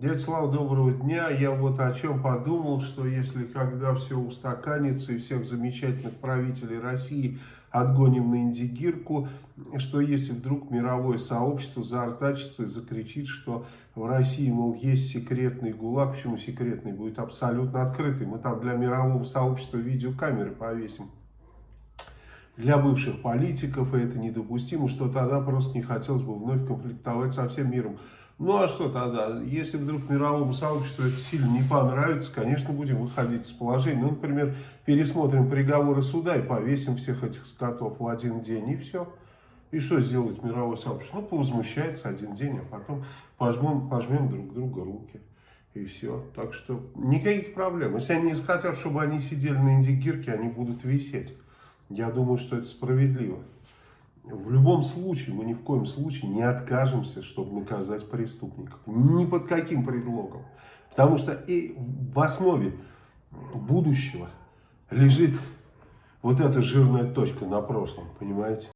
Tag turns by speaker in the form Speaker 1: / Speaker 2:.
Speaker 1: Дядя Слава, доброго дня. Я вот о чем подумал, что если когда все устаканится и всех замечательных правителей России отгоним на индигирку, что если вдруг мировое сообщество заортачится и закричит, что в России, мол, есть секретный ГУЛАГ, почему секретный, будет абсолютно открытый. Мы там для мирового сообщества видеокамеры повесим для бывших политиков, это недопустимо, что тогда просто не хотелось бы вновь конфликтовать со всем миром. Ну а что тогда? Если вдруг мировому сообществу это сильно не понравится, конечно, будем выходить из положения. Ну, например, пересмотрим приговоры суда и повесим всех этих скотов в один день, и все. И что сделает мировое сообщество? Ну, повозмущается один день, а потом пожмем, пожмем друг друга руки. И все. Так что никаких проблем. Если они захотят, чтобы они сидели на индигирке, они будут висеть. Я думаю, что это справедливо. В любом случае, мы ни в коем случае не откажемся, чтобы наказать преступников. Ни под каким предлогом. Потому что и в основе будущего лежит вот эта жирная точка на прошлом, понимаете?